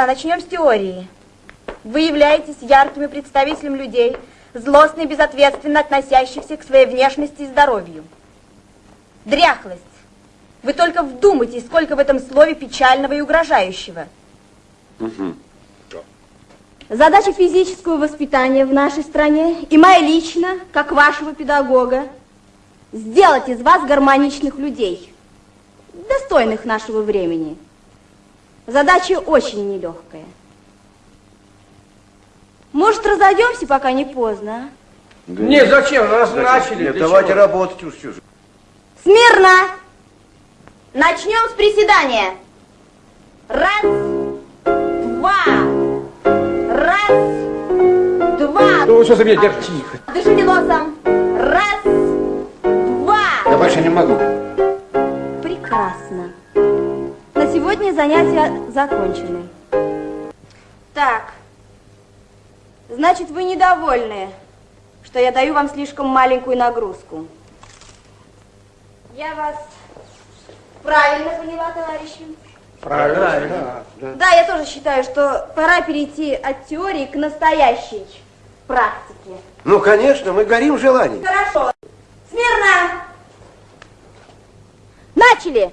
Да, начнем с теории. Вы являетесь яркими представителем людей, злостно и безответственно относящихся к своей внешности и здоровью. Дряхлость. Вы только вдумайтесь, сколько в этом слове печального и угрожающего. Угу. Задача физического воспитания в нашей стране и моя лично, как вашего педагога, сделать из вас гармоничных людей, достойных нашего времени. Задача очень нелегкая. Может, разойдемся, пока не поздно, а? Да нет, зачем? Раз зачем? начали. Нет, давайте чего? работать уж чужие. Смирно! Начнем с приседания. Раз, два, раз, два. Ну, что за меня держишь? Тихо. Дышите носом. Раз, два. Я больше не могу. Прекрасно. На сегодня занятия закончены. Так. Значит, вы недовольны, что я даю вам слишком маленькую нагрузку. Я вас правильно поняла, товарищи? Правильно. да, я тоже считаю, что пора перейти от теории к настоящей практике. Ну, конечно, мы горим желанием. Хорошо. Смирно! Начали!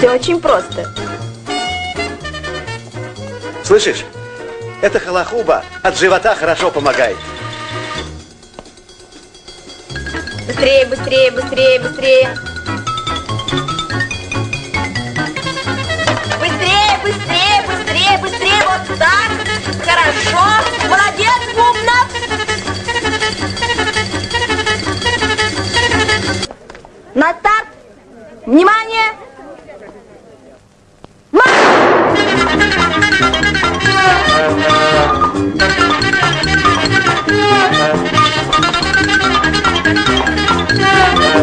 Все очень просто. Слышишь? Это халахуба от живота хорошо помогает. Быстрее, быстрее, быстрее, быстрее. так, хорошо, молодец, умно. На старт, внимание,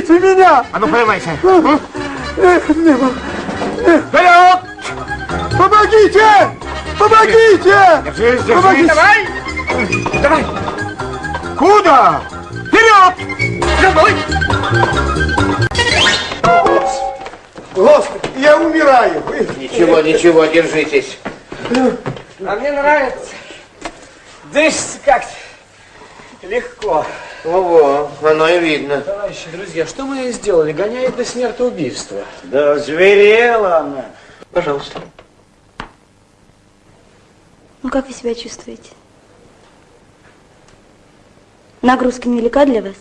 пристрелите меня! А ну, порывайся! Не могу. Вперед! Помогите! Помогите! Держись, держись! Помогите. Давай! Давай! Куда? Вперед! Мной! Господи, я умираю. Ничего, ничего, держитесь. А мне нравится. Дышится как-то легко. Ого, оно и видно. Товарищи, друзья, что мы сделали? Гоняет до смертоубийства. Да зверела она. Пожалуйста. Ну, как вы себя чувствуете? Нагрузка невелика для вас?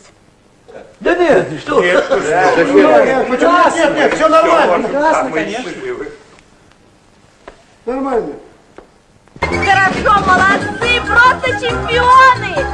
Да нет, что? Нет, нет, нет, все нормально. Прекрасно, конечно. Нормально. Хорошо, молодцы, просто чемпионы!